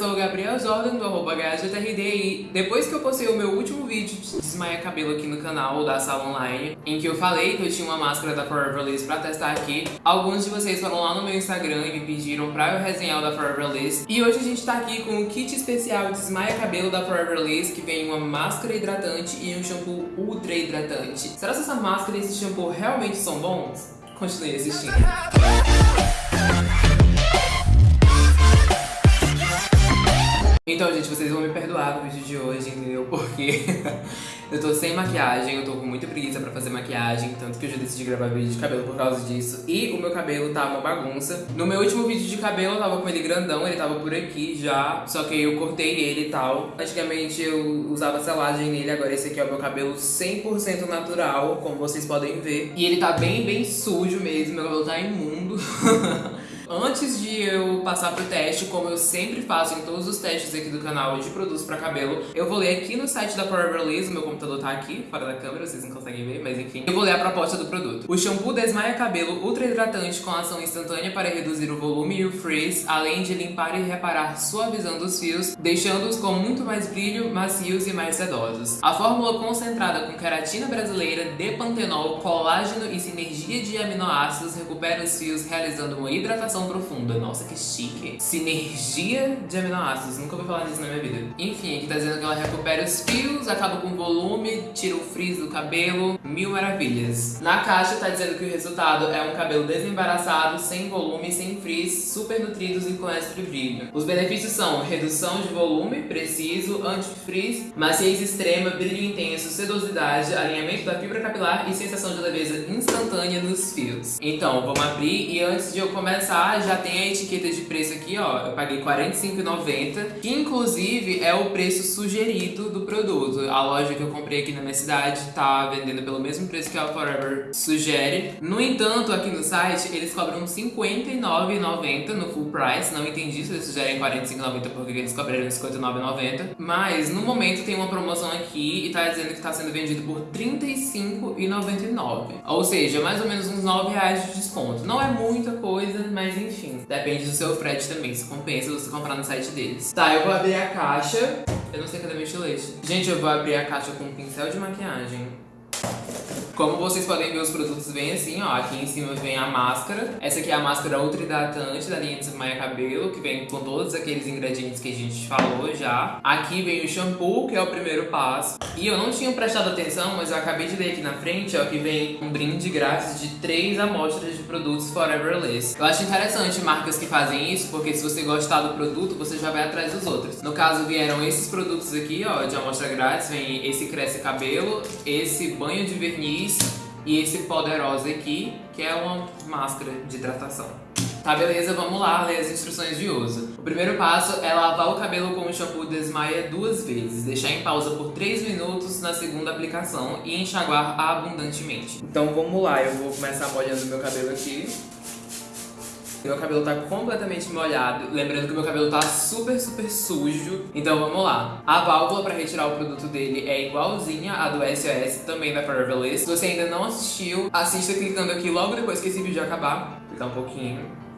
sou o Gabriel Jordan, do arroba HGTRD e depois que eu postei o meu último vídeo de desmaia cabelo aqui no canal da Sala Online, em que eu falei que eu tinha uma máscara da Forever Liss pra testar aqui, alguns de vocês foram lá no meu Instagram e me pediram pra eu resenhar o da Forever Liss. E hoje a gente tá aqui com o kit especial de desmaia cabelo da Forever Liss, que vem uma máscara hidratante e um shampoo ultra hidratante. Será que essa máscara e esse shampoo realmente são bons? Continue assistindo. Então, gente, vocês vão me perdoar no vídeo de hoje, entendeu? Porque eu tô sem maquiagem, eu tô com muita preguiça pra fazer maquiagem, tanto que eu já decidi gravar vídeo de cabelo por causa disso. E o meu cabelo tá uma bagunça. No meu último vídeo de cabelo, eu tava com ele grandão, ele tava por aqui já, só que eu cortei ele e tal. Antigamente eu usava selagem nele, agora esse aqui é o meu cabelo 100% natural, como vocês podem ver. E ele tá bem, bem sujo mesmo, meu cabelo tá imundo. Antes de eu passar pro teste, como eu sempre faço em todos os testes aqui do canal de produtos pra cabelo, eu vou ler aqui no site da Forever o meu computador tá aqui, fora da câmera, vocês não conseguem ver, mas enfim. Eu vou ler a proposta do produto. O shampoo desmaia cabelo ultra hidratante com ação instantânea para reduzir o volume e o frizz, além de limpar e reparar suavizando os fios, deixando-os com muito mais brilho, macios e mais sedosos. A fórmula concentrada com queratina brasileira, depantenol, colágeno e sinergia de aminoácidos recupera os fios realizando uma hidratação profunda. Nossa, que chique. Sinergia de aminoácidos. Nunca ouvi falar disso na minha vida. Enfim, aqui tá dizendo que ela recupera os fios, acaba com volume, tira o frizz do cabelo. Mil maravilhas. Na caixa tá dizendo que o resultado é um cabelo desembaraçado, sem volume, sem frizz, super nutridos e com extra brilho. Os benefícios são redução de volume, preciso, anti-frizz, maciez extrema, brilho intenso, sedosidade, alinhamento da fibra capilar e sensação de leveza instantânea nos fios. Então, vamos abrir e antes de eu começar já tem a etiqueta de preço aqui, ó. Eu paguei R$45,90, que inclusive é o preço sugerido do produto. A loja que eu comprei aqui na minha cidade tá vendendo pelo mesmo preço que a Forever sugere. No entanto, aqui no site, eles cobram R$59,90 no full price. Não entendi se eles sugerem R$45,90 porque eles cobraram R$59,90. Mas no momento tem uma promoção aqui e tá dizendo que tá sendo vendido por R$35,99. Ou seja, mais ou menos uns R$9,00 de desconto. Não é muita coisa, mas enfim, depende do seu frete também, se compensa você comprar no site deles. Tá, eu vou abrir a caixa. Eu não sei cadê meu estilete. Gente, eu vou abrir a caixa com um pincel de maquiagem. Como vocês podem ver, os produtos vêm assim, ó. Aqui em cima vem a máscara. Essa aqui é a máscara ultra hidratante da linha de Desmaia Cabelo, que vem com todos aqueles ingredientes que a gente falou já. Aqui vem o shampoo, que é o primeiro passo. E eu não tinha prestado atenção, mas eu acabei de ler aqui na frente, ó, que vem um brinde grátis de três amostras de produtos Forever Liss. Eu acho interessante marcas que fazem isso, porque se você gostar do produto, você já vai atrás dos outros. No caso, vieram esses produtos aqui, ó, de amostra grátis. Vem esse Cresce Cabelo, esse banho de verniz, e esse poderoso aqui, que é uma máscara de hidratação. Tá, beleza? Vamos lá ler as instruções de uso. O primeiro passo é lavar o cabelo com o shampoo Desmaia duas vezes, deixar em pausa por 3 minutos na segunda aplicação e enxaguar abundantemente. Então vamos lá, eu vou começar molhando meu cabelo aqui. Meu cabelo tá completamente molhado, lembrando que meu cabelo tá super, super sujo. Então vamos lá. A válvula para retirar o produto dele é igualzinha à do SOS, também da Forever Liss. Se você ainda não assistiu, assista clicando aqui logo depois que esse vídeo acabar. Tá um pouquinho.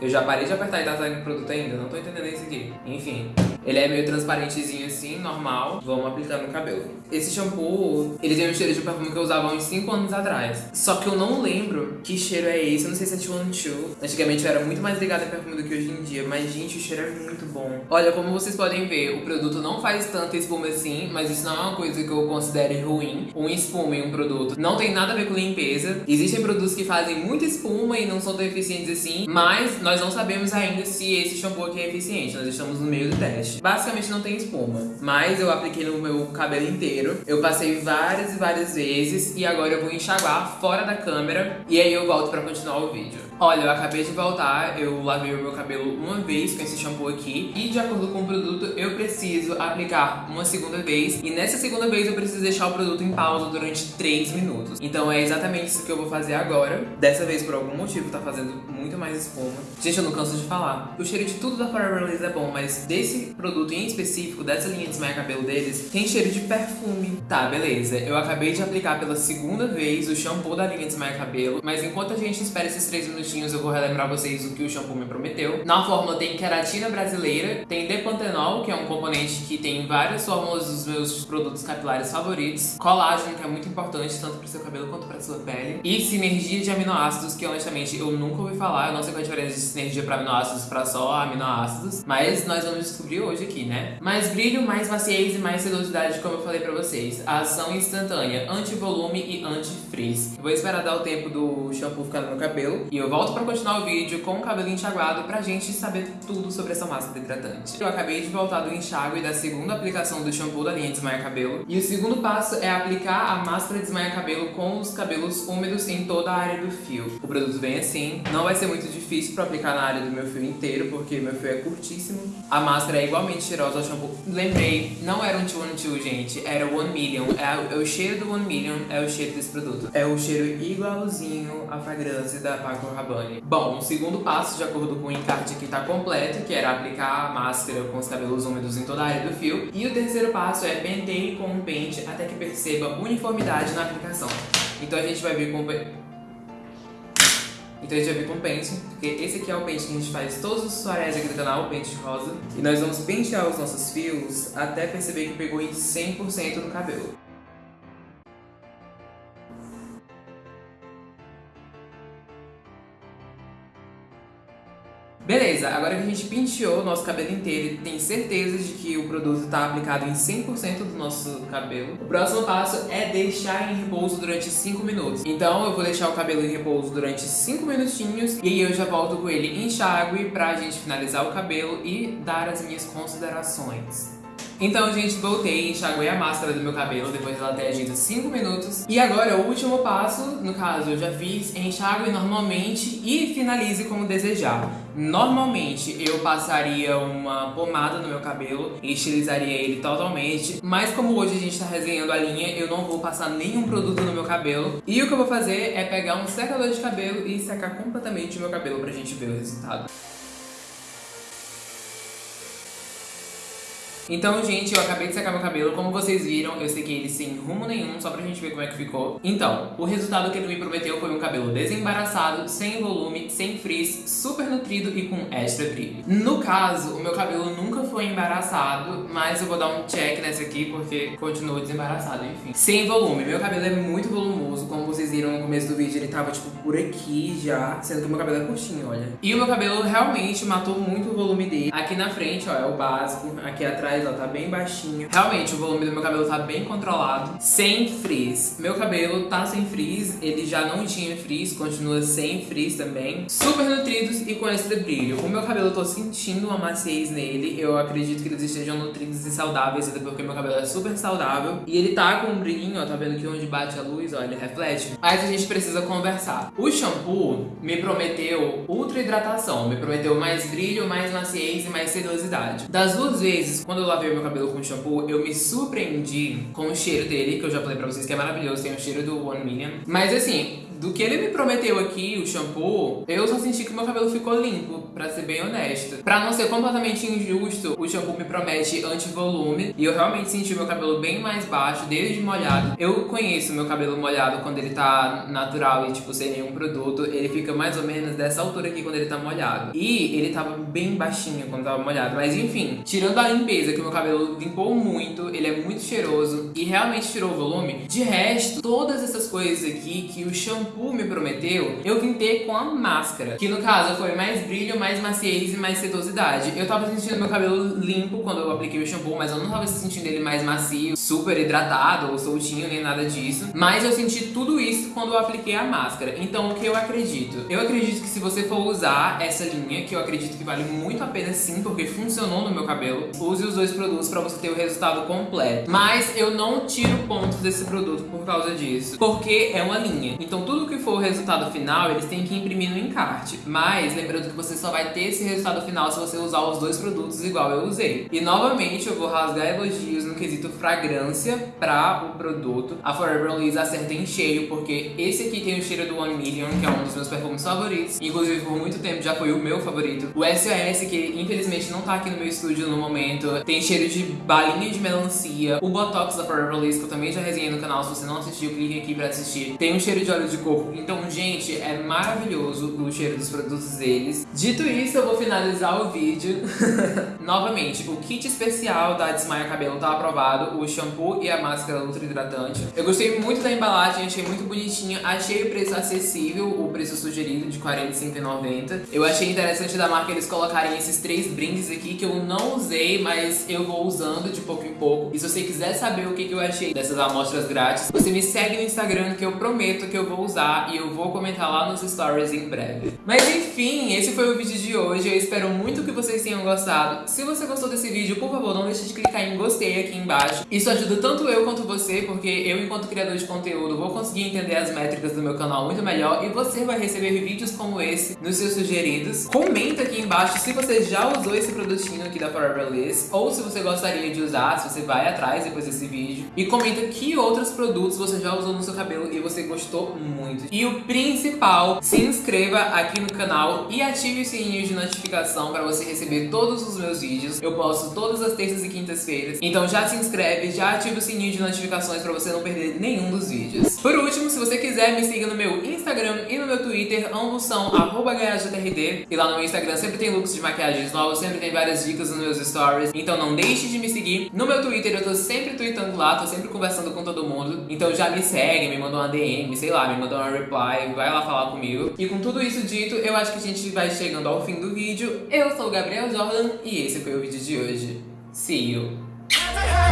Eu já parei de apertar e tá saindo produto ainda, não tô entendendo isso aqui. Enfim, ele é meio transparentezinho assim, normal. Vamos aplicar no cabelo. Esse shampoo, ele tem um cheiro de perfume que eu usava uns 5 anos atrás. Só que eu não lembro que cheiro é esse, eu não sei se é Two Two. Antigamente eu era muito mais ligada em perfume do que hoje em dia, mas gente, o cheiro é muito bom. Olha, como vocês podem ver, o produto não faz tanta espuma assim, mas isso não é uma coisa que eu considere ruim. Um espuma em um produto não tem nada a ver com limpeza. Existem produtos que fazem muita espuma e não são tão eficientes assim, mas nós não sabemos ainda se esse shampoo aqui é eficiente, nós estamos no meio do teste. Basicamente não tem espuma, mas eu apliquei no meu cabelo inteiro, eu passei várias e várias vezes e agora eu vou enxaguar fora da câmera e aí eu volto pra continuar o vídeo. Olha, eu acabei de voltar, eu lavei o meu cabelo uma vez com esse shampoo aqui e de acordo com o produto eu preciso aplicar uma segunda vez e nessa segunda vez eu preciso deixar o produto em pausa durante 3 minutos. Então é exatamente isso que eu vou fazer agora. Dessa vez por algum motivo tá fazendo muito mais espuma. Gente, eu não canso de falar. O cheiro de tudo da Forever Liss é bom, mas desse produto em específico, dessa linha de desmaia cabelo deles, tem cheiro de perfume. Tá, beleza. Eu acabei de aplicar pela segunda vez o shampoo da linha de desmaia cabelo, mas enquanto a gente espera esses 3 minutos minutinhos eu vou relembrar vocês o que o shampoo me prometeu. Na fórmula tem queratina brasileira, tem depantenol, que é um componente que tem várias fórmulas dos meus produtos capilares favoritos, colágeno, que é muito importante tanto para o seu cabelo quanto para sua pele, e sinergia de aminoácidos, que honestamente eu nunca ouvi falar, eu não sei qual é a diferença de sinergia para aminoácidos para só aminoácidos, mas nós vamos descobrir hoje aqui, né? Mais brilho, mais maciez e mais sedosidade, como eu falei para vocês. A ação instantânea, anti-volume e anti-frizz. Vou esperar dar o tempo do shampoo ficar no meu cabelo e eu volto para continuar o vídeo com o cabelo enxaguado pra gente saber tudo sobre essa máscara hidratante. Eu acabei de voltar do enxágue da segunda aplicação do shampoo da linha Desmaia Cabelo. E o segundo passo é aplicar a máscara Desmaia Cabelo com os cabelos úmidos em toda a área do fio. O produto vem assim, não vai ser muito difícil para aplicar na área do meu fio inteiro, porque meu fio é curtíssimo. A máscara é igualmente cheirosa ao shampoo. Lembrei, não era um 2 one gente, era One Million. É, é o cheiro do One Million, é o cheiro desse produto. É o cheiro igualzinho à fragrância da Paco Rabanne. Bom, o segundo passo, de acordo com o encarte que está completo, que era aplicar a máscara com os cabelos úmidos em toda a área do fio. E o terceiro passo é penteie com um pente até que perceba uniformidade na aplicação. Então a gente vai vir com então a gente vai vir com pente, porque esse aqui é o pente que a gente faz todos os soares aqui do canal, o pente rosa. E nós vamos pentear os nossos fios até perceber que pegou em 100% no cabelo. Beleza, agora que a gente penteou o nosso cabelo inteiro e tem certeza de que o produto está aplicado em 100% do nosso cabelo, o próximo passo é deixar em repouso durante 5 minutos. Então eu vou deixar o cabelo em repouso durante 5 minutinhos e aí eu já volto com ele enxágue pra gente finalizar o cabelo e dar as minhas considerações. Então, gente, voltei, enxaguei a máscara do meu cabelo depois dela ter agido 5 minutos. E agora, o último passo, no caso, eu já fiz, enxague normalmente e finalize como desejar. Normalmente, eu passaria uma pomada no meu cabelo e estilizaria ele totalmente. Mas como hoje a gente tá resenhando a linha, eu não vou passar nenhum produto no meu cabelo. E o que eu vou fazer é pegar um secador de cabelo e secar completamente o meu cabelo pra gente ver o resultado. Então, gente, eu acabei de secar meu cabelo. Como vocês viram, eu sequei ele sem rumo nenhum, só pra gente ver como é que ficou. Então, o resultado que ele me prometeu foi um cabelo desembaraçado, sem volume, sem frizz, super nutrido e com extra brilho. No caso, o meu cabelo nunca foi embaraçado, mas eu vou dar um check nessa aqui porque continua desembaraçado, enfim. Sem volume. Meu cabelo é muito volumoso, como vocês viram no começo do vídeo, ele tava, tipo, por aqui já, sendo que o meu cabelo é curtinho, olha. E o meu cabelo realmente matou muito o volume dele. Aqui na frente, ó, é o básico. Aqui atrás ó, tá bem baixinho. Realmente, o volume do meu cabelo tá bem controlado. Sem frizz. Meu cabelo tá sem frizz, ele já não tinha frizz, continua sem frizz também. Super nutridos e com extra brilho. O meu cabelo, eu tô sentindo uma maciez nele. Eu acredito que eles estejam nutridos e saudáveis, até porque meu cabelo é super saudável. E ele tá com um brilhinho, ó, tá vendo que onde bate a luz, ó, ele reflete. Mas a gente precisa conversar. O shampoo me prometeu ultra hidratação, me prometeu mais brilho, mais maciez e mais sedosidade. Das duas vezes, quando eu lavei meu cabelo com shampoo, eu me surpreendi com o cheiro dele, que eu já falei pra vocês que é maravilhoso, tem o cheiro do One Million. Mas assim, do que ele me prometeu aqui, o shampoo, eu só senti que meu cabelo ficou limpo, pra ser bem honesta. Pra não ser completamente injusto, o shampoo me promete anti-volume, e eu realmente senti meu cabelo bem mais baixo, desde molhado. Eu conheço meu cabelo molhado quando ele tá natural e, tipo, sem nenhum produto, ele fica mais ou menos dessa altura aqui quando ele tá molhado. E ele tava bem baixinho quando tava molhado, mas enfim, tirando a limpeza que meu cabelo limpou muito, ele é muito cheiroso e realmente tirou o volume. De resto, todas essas coisas aqui que o shampoo me prometeu, eu ter com a máscara. Que no caso foi mais brilho, mais maciez e mais sedosidade. Eu tava sentindo meu cabelo limpo quando eu apliquei o shampoo, mas eu não tava sentindo ele mais macio, super hidratado ou soltinho, nem nada disso. Mas eu senti tudo isso quando eu apliquei a máscara. Então o que eu acredito? Eu acredito que se você for usar essa linha, que eu acredito que vale muito a pena sim, porque funcionou no meu cabelo, use os dois produtos pra você ter o resultado completo. Mas eu não tiro pontos desse produto por causa disso, porque é uma linha. Então tudo que for o resultado final, eles têm que imprimir no encarte. Mas lembrando que você só vai ter esse resultado final se você usar os dois produtos igual eu usei. E novamente eu vou rasgar elogios no quesito fragrância pra o produto. A Forever Liz acerta em cheio, porque esse aqui tem o cheiro do One Million, que é um dos meus perfumes favoritos. Inclusive por muito tempo já foi o meu favorito. O SOS, que infelizmente não tá aqui no meu estúdio no momento, tem cheiro de balinha de melancia. O Botox da Forever Liz, que eu também já resenhei no canal, se você não assistiu, clique aqui pra assistir. Tem um cheiro de óleo de coco. Então, gente, é maravilhoso o cheiro dos produtos deles. Dito isso, eu vou finalizar o vídeo. Novamente, o kit especial da Desmaia Cabelo tá aprovado, o shampoo e a máscara ultra hidratante. Eu gostei muito da embalagem, achei muito bonitinha, achei o preço acessível, o preço sugerido de R$ 45,90. Eu achei interessante da marca eles colocarem esses três brindes aqui que eu não usei, mas eu vou usando de pouco em pouco. E se você quiser saber o que, que eu achei dessas amostras grátis, você me segue no Instagram que eu prometo que eu vou usar e eu vou comentar lá nos stories em breve. Mas enfim, esse foi o vídeo de hoje. Eu espero muito que vocês tenham gostado. Se você gostou desse vídeo, por favor, não deixe de clicar em gostei aqui embaixo. Isso ajuda tanto eu quanto você, porque eu, enquanto criador de conteúdo, vou conseguir entender as métricas do meu canal muito melhor e você vai receber vídeos como esse nos seus sugeridos. Comenta aqui embaixo se você já usou esse produtinho aqui da Forever Liss ou se você gostaria de usar, se você vai atrás depois desse vídeo. E comenta que outros produtos você já usou no seu cabelo e você gostou muito. E o principal, se inscreva aqui no canal e ative o sininho de notificação para você receber todos os meus vídeos. Eu posto todas as terças e quintas-feiras. Então já se inscreve, já ativa o sininho de notificações para você não perder nenhum dos vídeos. Por último, se você quiser, me siga no meu Instagram e no meu Twitter, ambos são GajaTRD. E lá no meu Instagram sempre tem looks de maquiagens novos, sempre tem várias dicas nos meus stories. Então não deixe de me seguir. No meu Twitter eu tô sempre tweetando lá, tô sempre conversando com todo mundo. Então já me segue, me manda uma DM, sei lá, me manda uma reply, vai lá falar comigo. E com tudo isso dito, eu acho que a gente vai chegando ao fim do vídeo. Eu sou o Gabriel Jordan e esse foi o vídeo de hoje. See you!